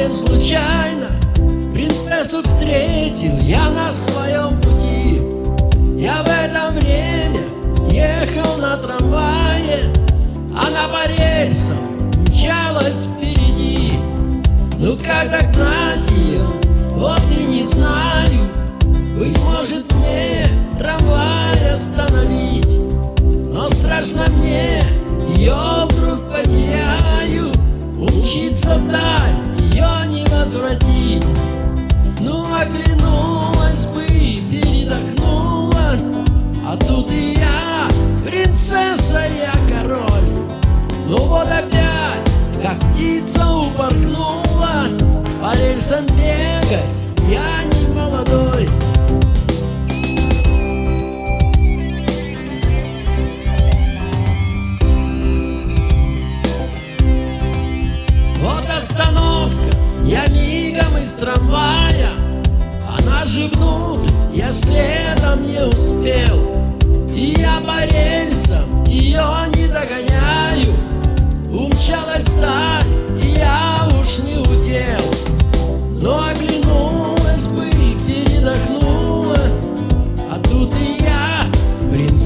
совсем случайно. Принцессу встретил я на своем пути. Я в это время ехал на трамвае. Она по рельсам мчалась впереди. Ну как догнать ее, вот и не знаю. Быть может как птица упорхнула По рельсам бегать я не молодой. Вот остановка, я мигом из трамвая Она же внутрь, я следом не успел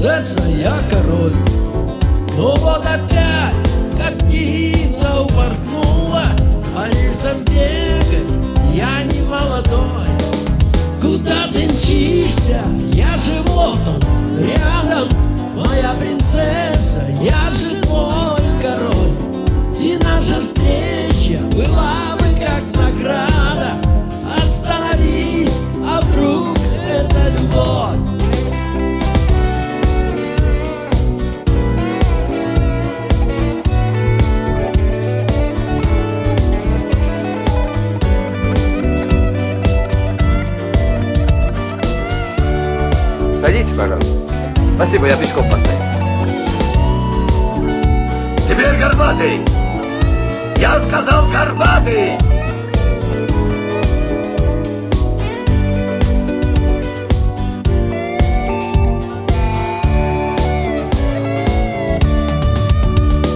принцесса, я король. Ну вот опять, как птица упорхнула. По рельсам бегать я не молодой. Куда ты мчишься? Я вот он, рядом. Моя принцесса, я Пожалуйста. Спасибо, я пешком постою. Теперь горбатый! Я сказал горбатый!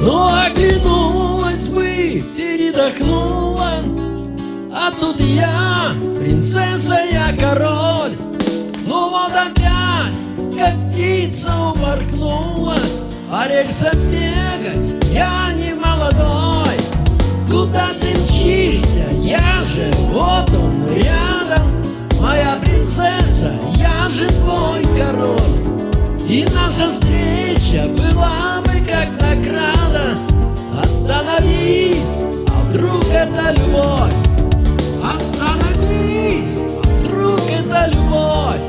Ну, оглянулась бы, передохнула А тут я, принцесса, я король птица уморкнула, а бегать я не молодой. Куда ты мчишься? Я же вот он рядом, моя принцесса, я же твой король. И наша встреча была бы как награда. Остановись, а вдруг это любовь? Остановись, а вдруг это любовь?